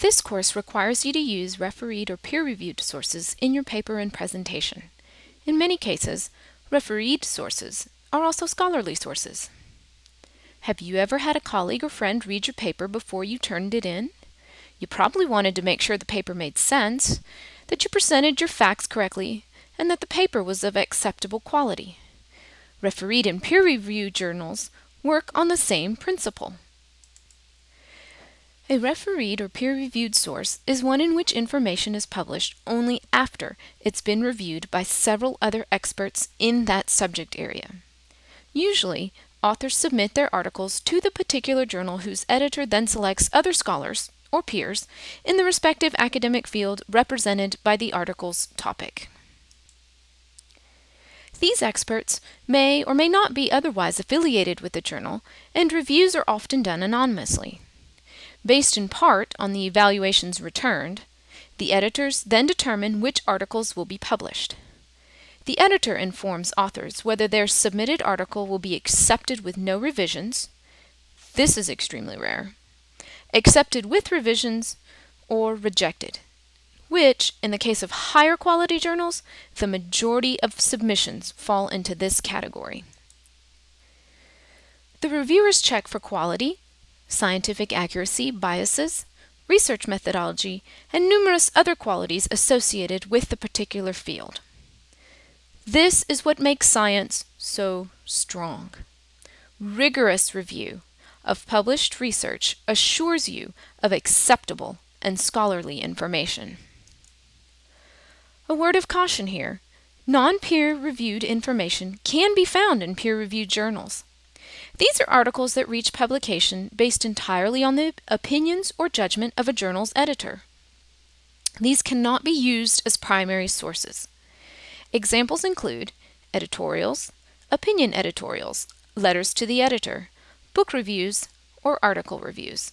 This course requires you to use refereed or peer-reviewed sources in your paper and presentation. In many cases, refereed sources are also scholarly sources. Have you ever had a colleague or friend read your paper before you turned it in? You probably wanted to make sure the paper made sense, that you presented your facts correctly, and that the paper was of acceptable quality. Refereed and peer-reviewed journals work on the same principle. A refereed or peer-reviewed source is one in which information is published only after it's been reviewed by several other experts in that subject area. Usually, authors submit their articles to the particular journal whose editor then selects other scholars, or peers, in the respective academic field represented by the article's topic. These experts may or may not be otherwise affiliated with the journal, and reviews are often done anonymously. Based in part on the evaluations returned, the editors then determine which articles will be published. The editor informs authors whether their submitted article will be accepted with no revisions, this is extremely rare, accepted with revisions, or rejected, which, in the case of higher quality journals, the majority of submissions fall into this category. The reviewers check for quality, scientific accuracy, biases, research methodology, and numerous other qualities associated with the particular field. This is what makes science so strong. Rigorous review of published research assures you of acceptable and scholarly information. A word of caution here. Non-peer reviewed information can be found in peer-reviewed journals. These are articles that reach publication based entirely on the opinions or judgment of a journal's editor. These cannot be used as primary sources. Examples include editorials, opinion editorials, letters to the editor, book reviews, or article reviews.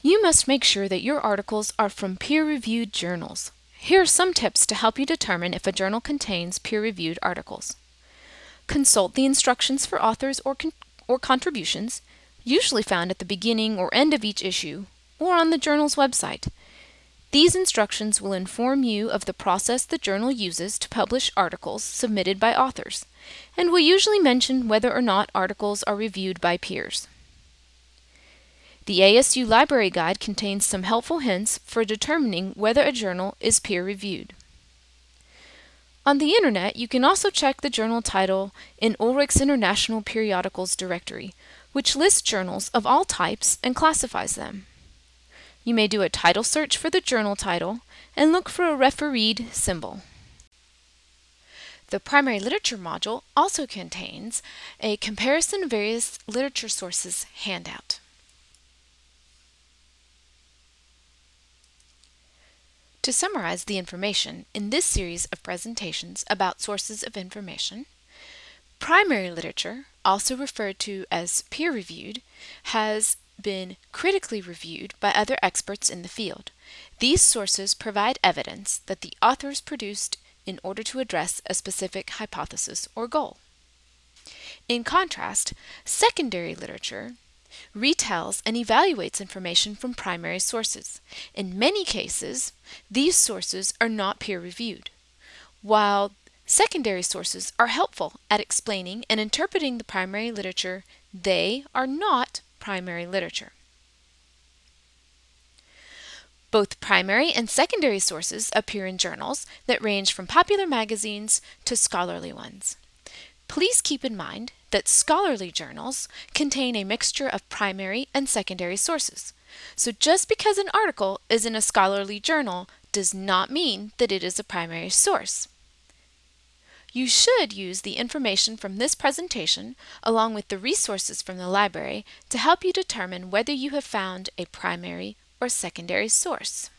You must make sure that your articles are from peer-reviewed journals. Here are some tips to help you determine if a journal contains peer-reviewed articles. Consult the instructions for authors or, con or contributions, usually found at the beginning or end of each issue, or on the journal's website. These instructions will inform you of the process the journal uses to publish articles submitted by authors, and will usually mention whether or not articles are reviewed by peers. The ASU Library Guide contains some helpful hints for determining whether a journal is peer-reviewed. On the internet, you can also check the journal title in Ulrich's International Periodicals Directory, which lists journals of all types and classifies them. You may do a title search for the journal title and look for a refereed symbol. The primary literature module also contains a comparison of various literature sources handout. To summarize the information in this series of presentations about sources of information, primary literature, also referred to as peer-reviewed, has been critically reviewed by other experts in the field. These sources provide evidence that the authors produced in order to address a specific hypothesis or goal. In contrast, secondary literature retells and evaluates information from primary sources. In many cases, these sources are not peer-reviewed, while secondary sources are helpful at explaining and interpreting the primary literature, they are not primary literature. Both primary and secondary sources appear in journals that range from popular magazines to scholarly ones. Please keep in mind that scholarly journals contain a mixture of primary and secondary sources. So just because an article is in a scholarly journal does not mean that it is a primary source. You should use the information from this presentation along with the resources from the library to help you determine whether you have found a primary or secondary source.